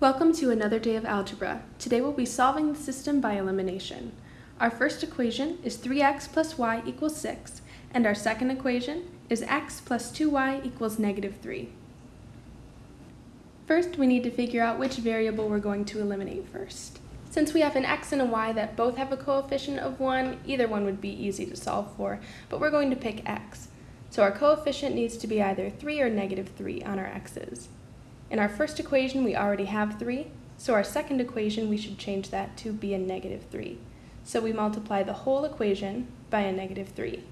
Welcome to another day of algebra. Today we'll be solving the system by elimination. Our first equation is 3x plus y equals 6, and our second equation is x plus 2y equals negative 3. First, we need to figure out which variable we're going to eliminate first. Since we have an x and a y that both have a coefficient of 1, either one would be easy to solve for, but we're going to pick x. So our coefficient needs to be either 3 or negative 3 on our x's. In our first equation, we already have 3, so our second equation, we should change that to be a negative 3. So we multiply the whole equation by a negative 3.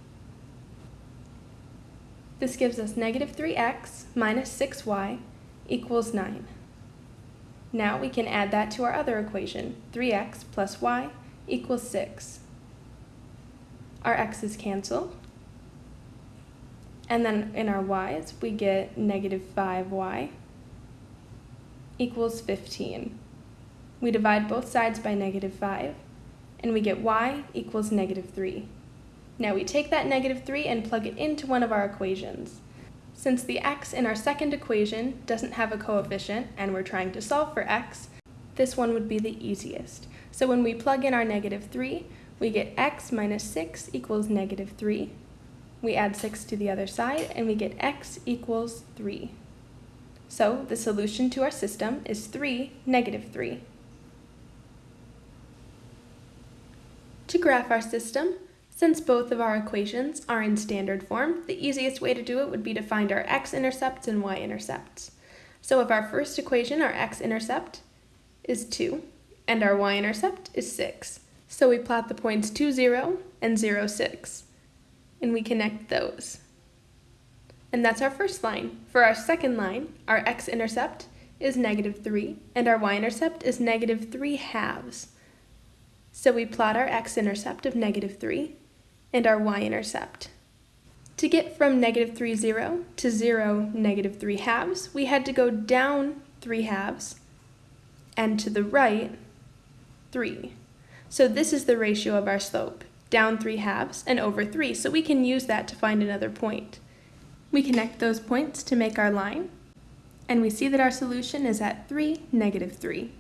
This gives us negative 3x minus 6y equals 9. Now we can add that to our other equation, 3x plus y equals 6. Our x's cancel. And then in our y's, we get negative 5y equals 15. We divide both sides by negative 5, and we get y equals negative 3. Now we take that negative 3 and plug it into one of our equations. Since the x in our second equation doesn't have a coefficient and we're trying to solve for x, this one would be the easiest. So when we plug in our negative 3, we get x minus 6 equals negative 3. We add 6 to the other side and we get x equals 3. So the solution to our system is 3, negative 3. To graph our system, since both of our equations are in standard form, the easiest way to do it would be to find our x-intercepts and y-intercepts. So if our first equation, our x-intercept, is 2, and our y-intercept is 6. So we plot the points 2, 0 and 0, 6, and we connect those. And that's our first line. For our second line, our x-intercept is negative 3, and our y-intercept is negative 3 halves. So we plot our x-intercept of negative 3 and our y-intercept. To get from negative 3, 0 to 0, negative 3 halves, we had to go down 3 halves and to the right 3. So this is the ratio of our slope, down 3 halves and over 3, so we can use that to find another point. We connect those points to make our line, and we see that our solution is at 3, negative 3.